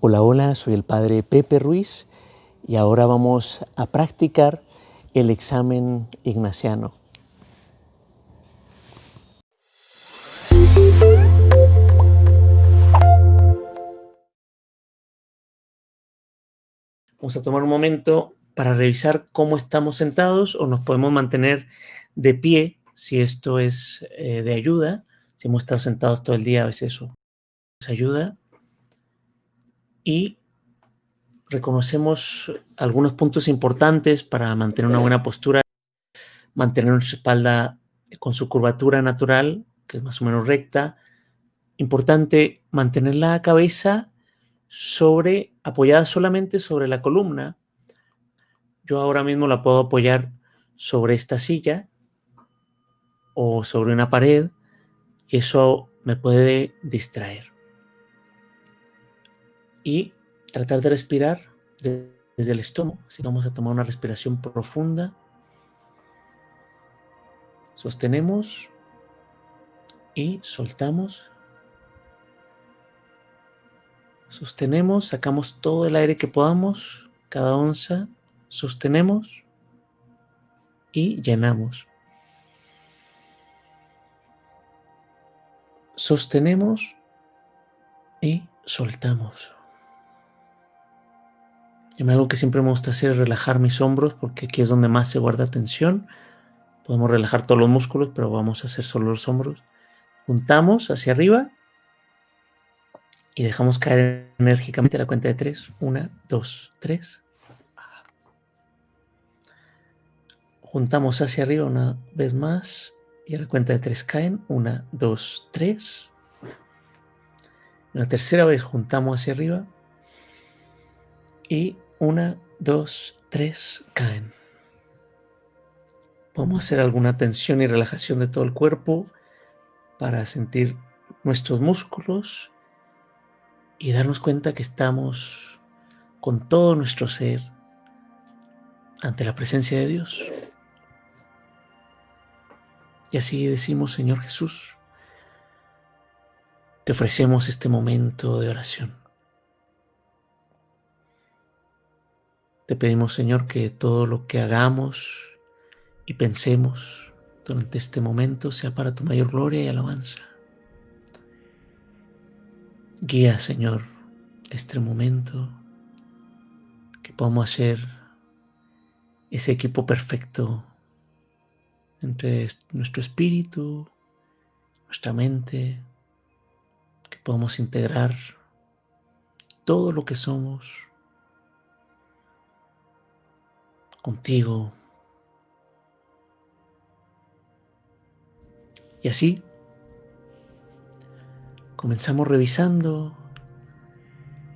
Hola, hola, soy el Padre Pepe Ruiz y ahora vamos a practicar el examen ignaciano. Vamos a tomar un momento para revisar cómo estamos sentados o nos podemos mantener de pie si esto es eh, de ayuda. Si hemos estado sentados todo el día, a veces eso nos ayuda y reconocemos algunos puntos importantes para mantener una buena postura, mantener nuestra espalda con su curvatura natural, que es más o menos recta. Importante mantener la cabeza sobre, apoyada solamente sobre la columna. Yo ahora mismo la puedo apoyar sobre esta silla o sobre una pared y eso me puede distraer y tratar de respirar desde el estómago. Así vamos a tomar una respiración profunda. Sostenemos y soltamos. Sostenemos, sacamos todo el aire que podamos, cada onza, sostenemos y llenamos. Sostenemos y soltamos. Y algo que siempre me gusta hacer es relajar mis hombros porque aquí es donde más se guarda tensión. Podemos relajar todos los músculos, pero vamos a hacer solo los hombros. Juntamos hacia arriba y dejamos caer enérgicamente la cuenta de tres. Una, dos, tres. Juntamos hacia arriba una vez más y a la cuenta de tres caen. Una, dos, tres. La tercera vez juntamos hacia arriba y una, dos, tres, caen. Podemos hacer alguna tensión y relajación de todo el cuerpo para sentir nuestros músculos y darnos cuenta que estamos con todo nuestro ser ante la presencia de Dios. Y así decimos, Señor Jesús, te ofrecemos este momento de oración. Te pedimos, Señor, que todo lo que hagamos y pensemos durante este momento sea para tu mayor gloria y alabanza. Guía, Señor, este momento, que podamos hacer ese equipo perfecto entre nuestro espíritu, nuestra mente, que podamos integrar todo lo que somos contigo. Y así comenzamos revisando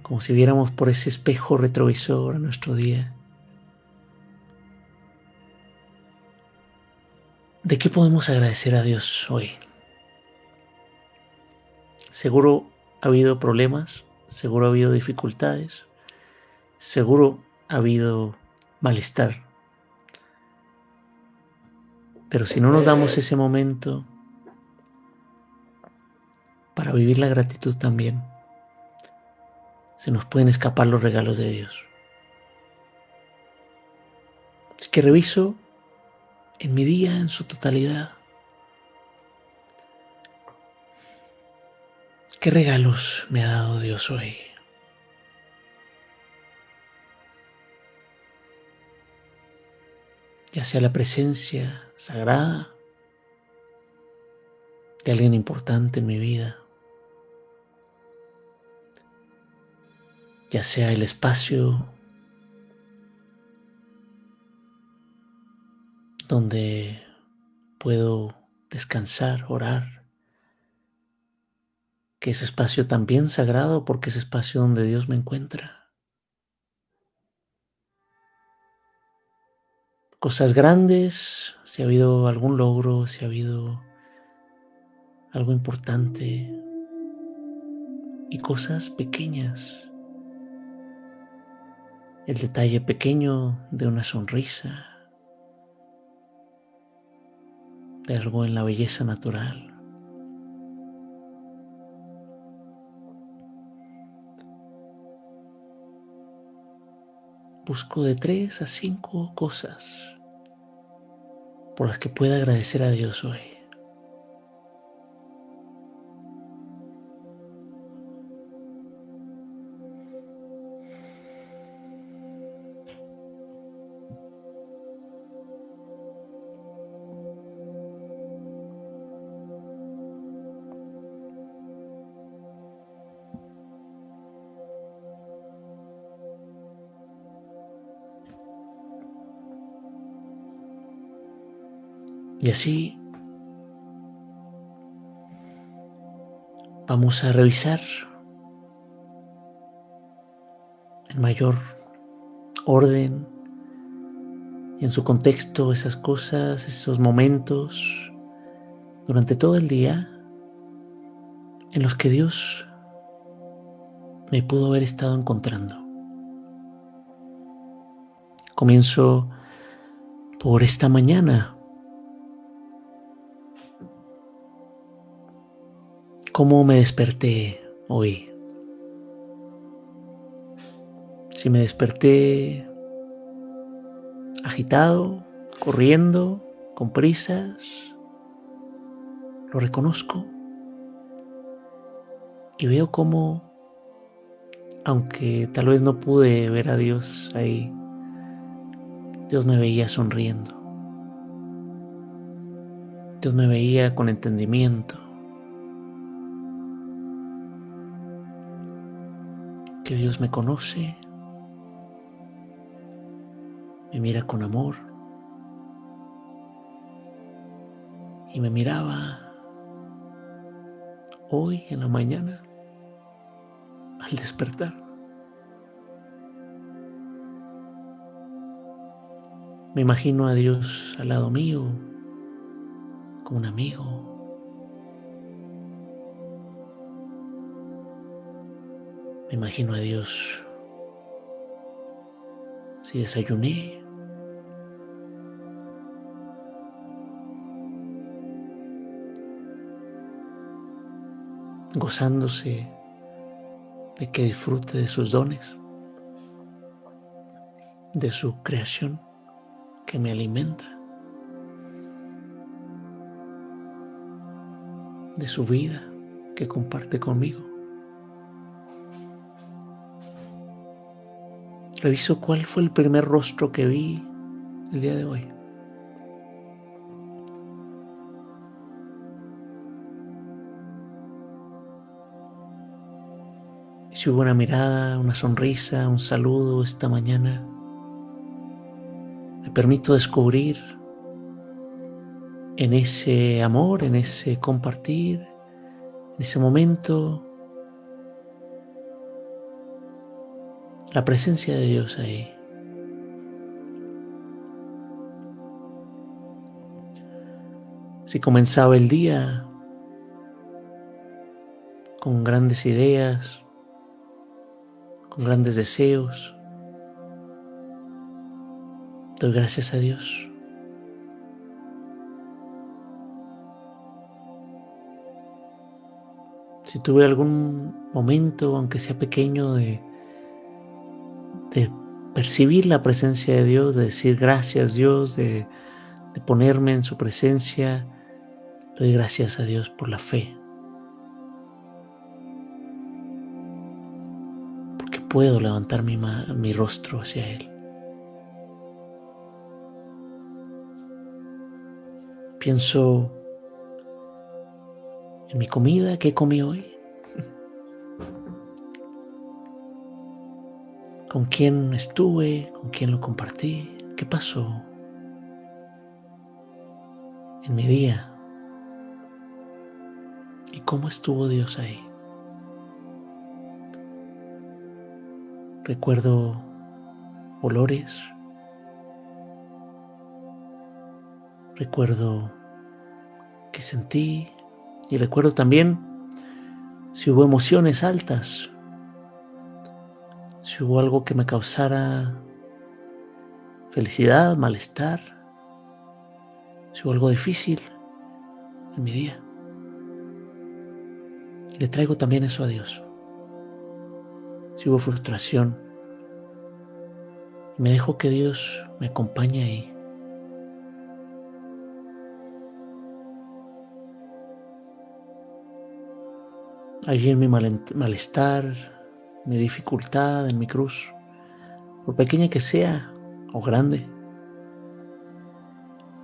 como si viéramos por ese espejo retrovisor a nuestro día. ¿De qué podemos agradecer a Dios hoy? Seguro ha habido problemas, seguro ha habido dificultades, seguro ha habido malestar. Pero si no nos damos ese momento para vivir la gratitud también, se nos pueden escapar los regalos de Dios. Así que reviso en mi día en su totalidad. ¿Qué regalos me ha dado Dios hoy? Ya sea la presencia sagrada de alguien importante en mi vida, ya sea el espacio donde puedo descansar, orar, que ese espacio también sagrado porque es espacio donde Dios me encuentra. Cosas grandes, si ha habido algún logro, si ha habido algo importante y cosas pequeñas. El detalle pequeño de una sonrisa, de algo en la belleza natural. busco de tres a cinco cosas por las que pueda agradecer a Dios hoy. Y así vamos a revisar en mayor orden y en su contexto esas cosas, esos momentos durante todo el día en los que Dios me pudo haber estado encontrando. Comienzo por esta mañana cómo me desperté hoy. Si me desperté agitado, corriendo, con prisas, lo reconozco y veo cómo, aunque tal vez no pude ver a Dios ahí, Dios me veía sonriendo. Dios me veía con entendimiento. Dios me conoce, me mira con amor y me miraba hoy en la mañana al despertar. Me imagino a Dios al lado mío, como un amigo, Imagino a Dios. Si desayuné, gozándose de que disfrute de sus dones, de su creación que me alimenta, de su vida que comparte conmigo. Reviso cuál fue el primer rostro que vi el día de hoy. Si hubo una mirada, una sonrisa, un saludo esta mañana, me permito descubrir en ese amor, en ese compartir, en ese momento, la presencia de Dios ahí. Si comenzaba el día con grandes ideas, con grandes deseos, doy gracias a Dios. Si tuve algún momento, aunque sea pequeño, de de percibir la presencia de Dios, de decir gracias Dios, de, de ponerme en su presencia. Doy gracias a Dios por la fe. Porque puedo levantar mi, mi rostro hacia Él. Pienso en mi comida que comí hoy. Con quién estuve, con quién lo compartí, qué pasó en mi día. Y cómo estuvo Dios ahí. Recuerdo olores, recuerdo que sentí. Y recuerdo también si hubo emociones altas si hubo algo que me causara felicidad, malestar, si hubo algo difícil en mi día. le traigo también eso a Dios. Si hubo frustración, Me dejo que Dios me acompañe ahí. Allí en mi malestar, mi dificultad, en mi cruz, por pequeña que sea o grande,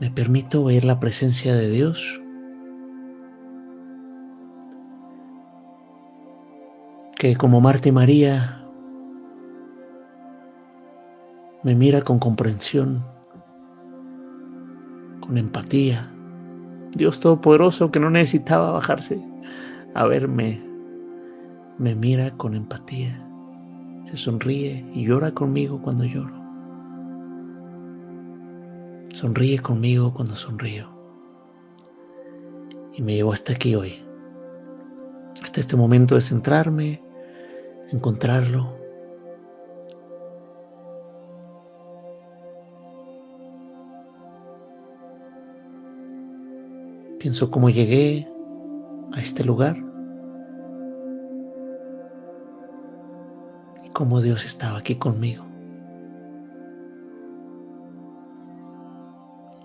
me permito ver la presencia de Dios que como Marta y María me mira con comprensión, con empatía. Dios Todopoderoso que no necesitaba bajarse a verme, me mira con empatía, se sonríe y llora conmigo cuando lloro. Sonríe conmigo cuando sonrío. Y me llevó hasta aquí hoy, hasta este momento de centrarme, encontrarlo. Pienso cómo llegué a este lugar cómo Dios estaba aquí conmigo.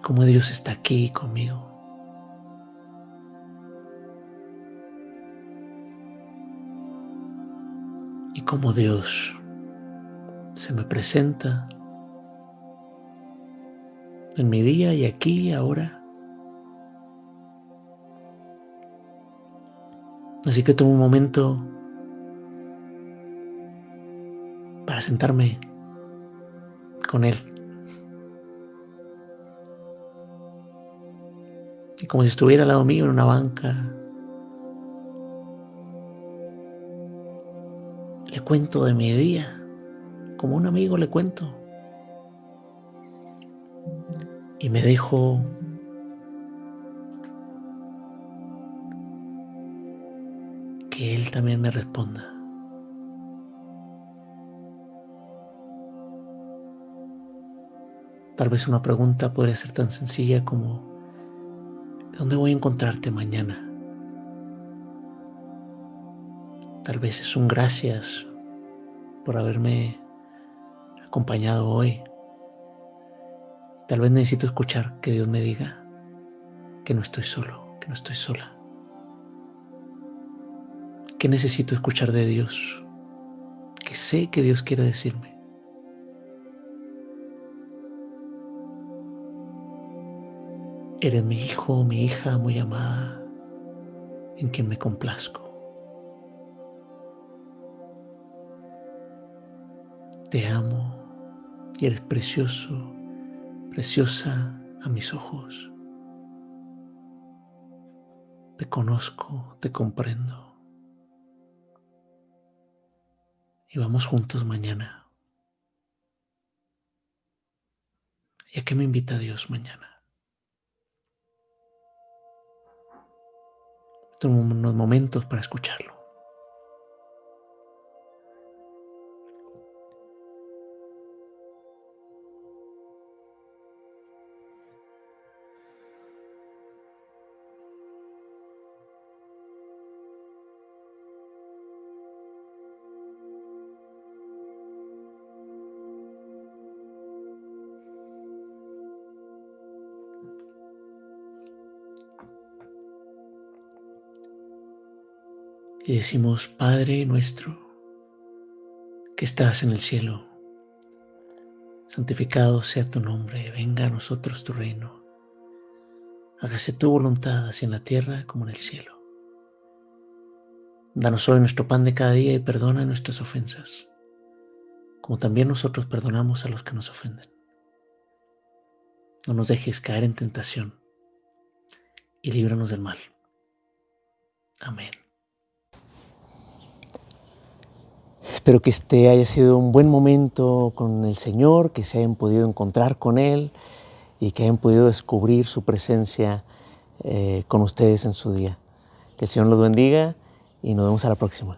Cómo Dios está aquí conmigo. y cómo Dios se me presenta en mi día y aquí y ahora. Así que tomo un momento sentarme con Él. Y como si estuviera al lado mío en una banca, Le cuento de mi día, como un amigo le cuento. Y me dejo que Él también me responda. Tal vez una pregunta podría ser tan sencilla como, ¿dónde voy a encontrarte mañana? Tal vez es un gracias por haberme acompañado hoy. Tal vez necesito escuchar que Dios me diga que no estoy solo, que no estoy sola. Que necesito escuchar de Dios, que sé que Dios quiere decirme. Eres mi hijo, mi hija muy amada, en quien me complazco. Te amo y eres precioso, preciosa a mis ojos. Te conozco, te comprendo. Y vamos juntos mañana. ¿Y a qué me invita Dios mañana? Unos momentos para escucharlo. Y decimos, Padre nuestro, que estás en el cielo, santificado sea tu nombre, venga a nosotros tu reino, hágase tu voluntad así en la tierra como en el cielo. Danos hoy nuestro pan de cada día y perdona nuestras ofensas, como también nosotros perdonamos a los que nos ofenden. No nos dejes caer en tentación y líbranos del mal. Amén. Espero que este haya sido un buen momento con el Señor, que se hayan podido encontrar con Él y que hayan podido descubrir su presencia eh, con ustedes en su día. Que el Señor los bendiga y nos vemos a la próxima.